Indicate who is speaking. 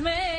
Speaker 1: me.